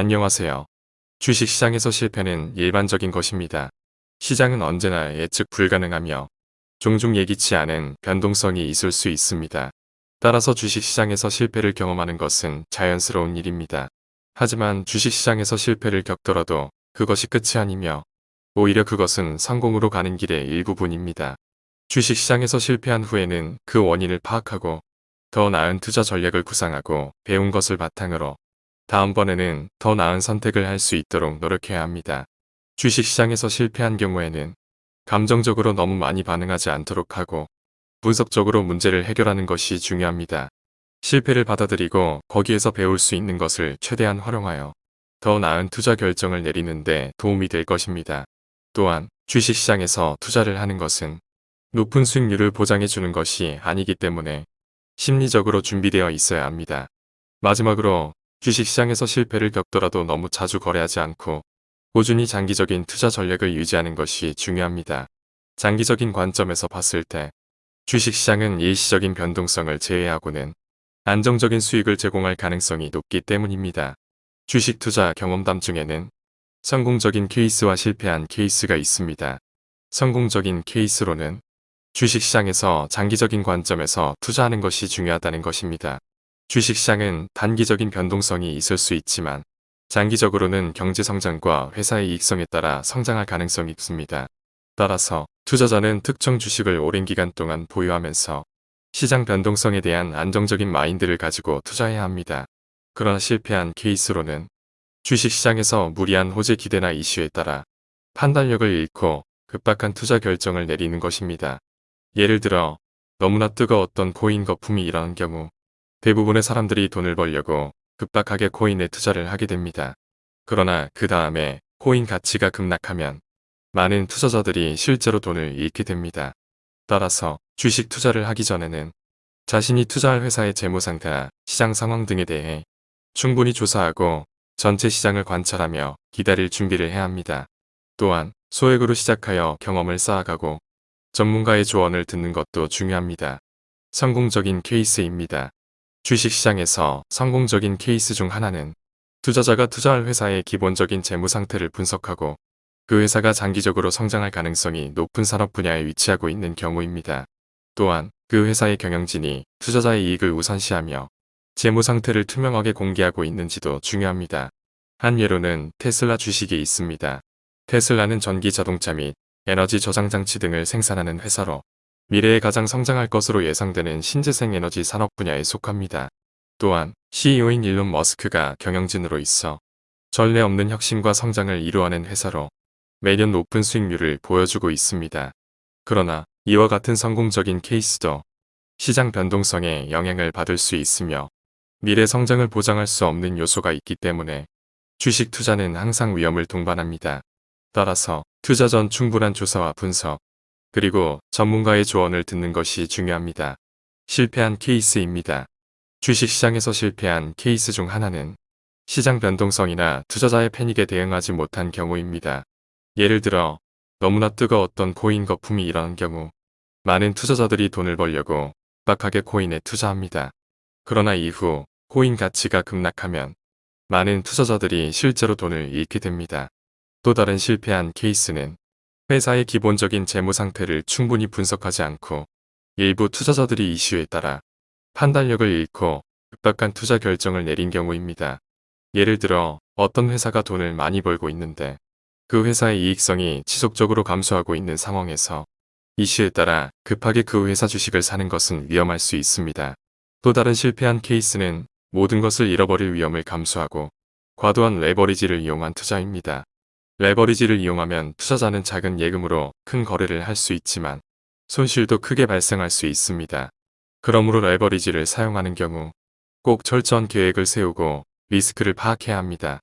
안녕하세요. 주식시장에서 실패는 일반적인 것입니다. 시장은 언제나 예측 불가능하며 종종 예기치 않은 변동성이 있을 수 있습니다. 따라서 주식시장에서 실패를 경험하는 것은 자연스러운 일입니다. 하지만 주식시장에서 실패를 겪더라도 그것이 끝이 아니며 오히려 그것은 성공으로 가는 길의 일부분입니다. 주식시장에서 실패한 후에는 그 원인을 파악하고 더 나은 투자 전략을 구상하고 배운 것을 바탕으로 다음번에는 더 나은 선택을 할 수 있도록 노력해야 합니다. 주식시장에서 실패한 경우에는 감정적으로 너무 많이 반응하지 않도록 하고 분석적으로 문제를 해결하는 것이 중요합니다. 실패를 받아들이고 거기에서 배울 수 있는 것을 최대한 활용하여 더 나은 투자 결정을 내리는데 도움이 될 것입니다. 또한 주식시장에서 투자를 하는 것은 높은 수익률을 보장해 주는 것이 아니기 때문에 심리적으로 준비되어 있어야 합니다. 마지막으로 주식시장에서 실패를 겪더라도 너무 자주 거래하지 않고 꾸준히 장기적인 투자 전략을 유지하는 것이 중요합니다. 장기적인 관점에서 봤을 때 주식시장은 일시적인 변동성을 제외하고는 안정적인 수익을 제공할 가능성이 높기 때문입니다. 주식 투자 경험담 중에는 성공적인 케이스와 실패한 케이스가 있습니다. 성공적인 케이스로는 주식시장에서 장기적인 관점에서 투자하는 것이 중요하다는 것입니다. 주식시장은 단기적인 변동성이 있을 수 있지만 장기적으로는 경제성장과 회사의 이익성에 따라 성장할 가능성이 있습니다. 따라서 투자자는 특정 주식을 오랜 기간 동안 보유하면서 시장 변동성에 대한 안정적인 마인드를 가지고 투자해야 합니다. 그러나 실패한 케이스로는 주식시장에서 무리한 호재 기대나 이슈에 따라 판단력을 잃고 급박한 투자 결정을 내리는 것입니다. 예를 들어 너무나 뜨거웠던 코인 거품이 일어난 경우 대부분의 사람들이 돈을 벌려고 급박하게 코인에 투자를 하게 됩니다. 그러나 그 다음에 코인 가치가 급락하면 많은 투자자들이 실제로 돈을 잃게 됩니다. 따라서 주식 투자를 하기 전에는 자신이 투자할 회사의 재무상태나 시장 상황 등에 대해 충분히 조사하고 전체 시장을 관찰하며 기다릴 준비를 해야 합니다. 또한 소액으로 시작하여 경험을 쌓아가고 전문가의 조언을 듣는 것도 중요합니다. 성공적인 케이스입니다. 주식시장에서 성공적인 케이스 중 하나는 투자자가 투자할 회사의 기본적인 재무 상태를 분석하고 그 회사가 장기적으로 성장할 가능성이 높은 산업 분야에 위치하고 있는 경우입니다. 또한 그 회사의 경영진이 투자자의 이익을 우선시하며 재무 상태를 투명하게 공개하고 있는지도 중요합니다. 한 예로는 테슬라 주식이 있습니다. 테슬라는 전기 자동차 및 에너지 저장 장치 등을 생산하는 회사로 미래에 가장 성장할 것으로 예상되는 신재생 에너지 산업 분야에 속합니다. 또한 CEO인 일론 머스크가 경영진으로 있어 전례 없는 혁신과 성장을 이루어낸 회사로 매년 높은 수익률을 보여주고 있습니다. 그러나 이와 같은 성공적인 케이스도 시장 변동성에 영향을 받을 수 있으며 미래 성장을 보장할 수 없는 요소가 있기 때문에 주식 투자는 항상 위험을 동반합니다. 따라서 투자 전 충분한 조사와 분석, 그리고 전문가의 조언을 듣는 것이 중요합니다. 실패한 케이스입니다. 주식시장에서 실패한 케이스 중 하나는 시장 변동성이나 투자자의 패닉에 대응하지 못한 경우입니다. 예를 들어 너무나 뜨거웠던 코인 거품이 일어난 경우 많은 투자자들이 돈을 벌려고 빡하게 코인에 투자합니다. 그러나 이후 코인 가치가 급락하면 많은 투자자들이 실제로 돈을 잃게 됩니다. 또 다른 실패한 케이스는 회사의 기본적인 재무 상태를 충분히 분석하지 않고 일부 투자자들이 이슈에 따라 판단력을 잃고 급박한 투자 결정을 내린 경우입니다. 예를 들어 어떤 회사가 돈을 많이 벌고 있는데 그 회사의 이익성이 지속적으로 감소하고 있는 상황에서 이슈에 따라 급하게 그 회사 주식을 사는 것은 위험할 수 있습니다. 또 다른 실패한 케이스는 모든 것을 잃어버릴 위험을 감수하고 과도한 레버리지를 이용한 투자입니다. 레버리지를 이용하면 투자자는 작은 예금으로 큰 거래를 할 수 있지만 손실도 크게 발생할 수 있습니다. 그러므로 레버리지를 사용하는 경우 꼭 철저한 계획을 세우고 리스크를 파악해야 합니다.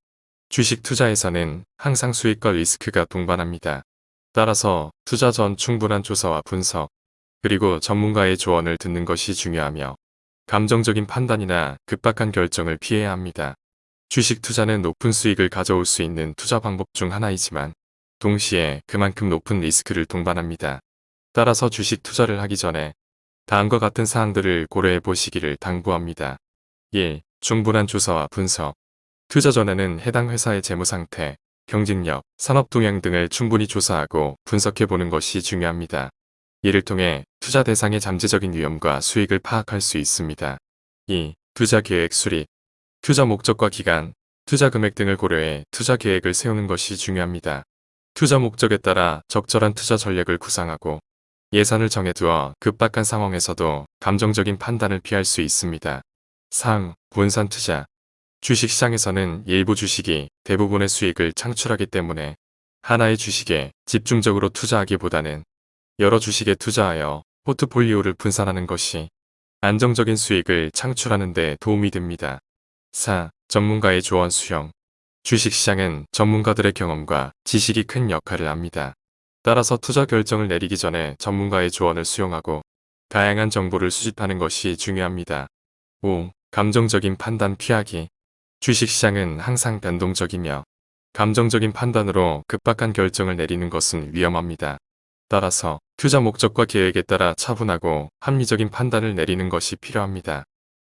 주식 투자에서는 항상 수익과 리스크가 동반합니다. 따라서 투자 전 충분한 조사와 분석, 그리고 전문가의 조언을 듣는 것이 중요하며 감정적인 판단이나 급박한 결정을 피해야 합니다. 주식 투자는 높은 수익을 가져올 수 있는 투자 방법 중 하나이지만 동시에 그만큼 높은 리스크를 동반합니다. 따라서 주식 투자를 하기 전에 다음과 같은 사항들을 고려해 보시기를 당부합니다. 1. 충분한 조사와 분석 투자 전에는 해당 회사의 재무 상태, 경쟁력, 산업 동향 등을 충분히 조사하고 분석해 보는 것이 중요합니다. 이를 통해 투자 대상의 잠재적인 위험과 수익을 파악할 수 있습니다. 2. 투자 계획 수립 투자 목적과 기간, 투자 금액 등을 고려해 투자 계획을 세우는 것이 중요합니다. 투자 목적에 따라 적절한 투자 전략을 구상하고 예산을 정해두어 급박한 상황에서도 감정적인 판단을 피할 수 있습니다. 상, 분산 투자 주식시장에서는 일부 주식이 대부분의 수익을 창출하기 때문에 하나의 주식에 집중적으로 투자하기보다는 여러 주식에 투자하여 포트폴리오를 분산하는 것이 안정적인 수익을 창출하는 데 도움이 됩니다. 4. 전문가의 조언 수용 주식시장은 전문가들의 경험과 지식이 큰 역할을 합니다. 따라서 투자 결정을 내리기 전에 전문가의 조언을 수용하고 다양한 정보를 수집하는 것이 중요합니다. 5. 감정적인 판단 피하기 주식시장은 항상 변동적이며 감정적인 판단으로 급박한 결정을 내리는 것은 위험합니다. 따라서 투자 목적과 계획에 따라 차분하고 합리적인 판단을 내리는 것이 필요합니다.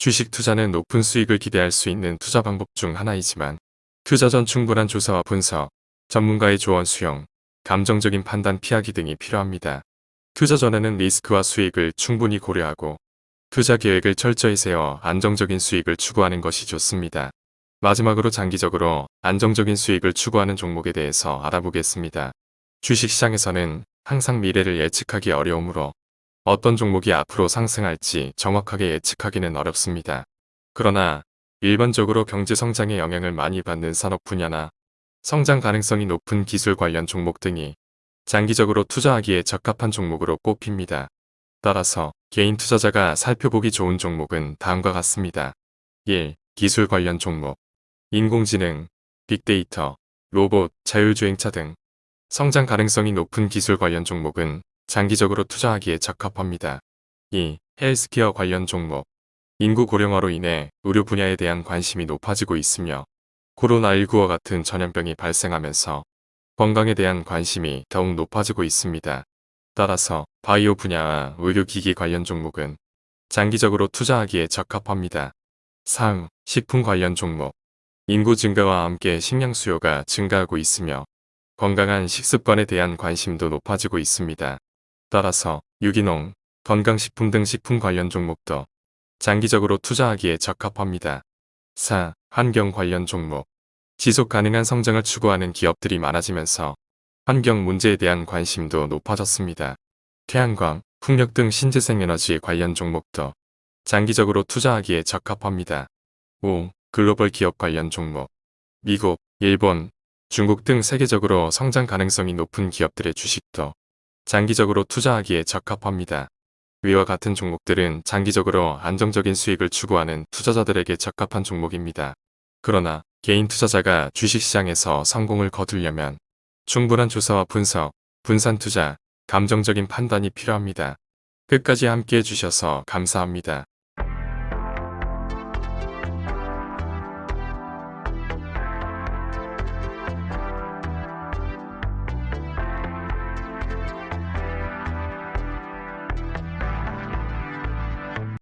주식 투자는 높은 수익을 기대할 수 있는 투자 방법 중 하나이지만 투자 전 충분한 조사와 분석, 전문가의 조언 수용, 감정적인 판단 피하기 등이 필요합니다. 투자 전에는 리스크와 수익을 충분히 고려하고 투자 계획을 철저히 세워 안정적인 수익을 추구하는 것이 좋습니다. 마지막으로 장기적으로 안정적인 수익을 추구하는 종목에 대해서 알아보겠습니다. 주식시장에서는 항상 미래를 예측하기 어려우므로 어떤 종목이 앞으로 상승할지 정확하게 예측하기는 어렵습니다. 그러나 일반적으로 경제 성장에 영향을 많이 받는 산업 분야나 성장 가능성이 높은 기술 관련 종목 등이 장기적으로 투자하기에 적합한 종목으로 꼽힙니다. 따라서 개인 투자자가 살펴보기 좋은 종목은 다음과 같습니다. 1. 기술 관련 종목 인공지능, 빅데이터, 로봇, 자율주행차 등 성장 가능성이 높은 기술 관련 종목은 장기적으로 투자하기에 적합합니다. 2. 헬스케어 관련 종목 인구 고령화로 인해 의료 분야에 대한 관심이 높아지고 있으며 코로나19와 같은 전염병이 발생하면서 건강에 대한 관심이 더욱 높아지고 있습니다. 따라서 바이오 분야와 의료기기 관련 종목은 장기적으로 투자하기에 적합합니다. 3. 식품 관련 종목 인구 증가와 함께 식량 수요가 증가하고 있으며 건강한 식습관에 대한 관심도 높아지고 있습니다. 따라서 유기농, 건강식품 등 식품 관련 종목도 장기적으로 투자하기에 적합합니다. 4. 환경 관련 종목 지속 가능한 성장을 추구하는 기업들이 많아지면서 환경 문제에 대한 관심도 높아졌습니다. 태양광, 풍력 등 신재생 에너지 관련 종목도 장기적으로 투자하기에 적합합니다. 5. 글로벌 기업 관련 종목 미국, 일본, 중국 등 세계적으로 성장 가능성이 높은 기업들의 주식도 장기적으로 투자하기에 적합합니다. 위와 같은 종목들은 장기적으로 안정적인 수익을 추구하는 투자자들에게 적합한 종목입니다. 그러나 개인 투자자가 주식시장에서 성공을 거두려면 충분한 조사와 분석, 분산 투자, 감정적인 판단이 필요합니다. 끝까지 함께 해 주셔서 감사합니다.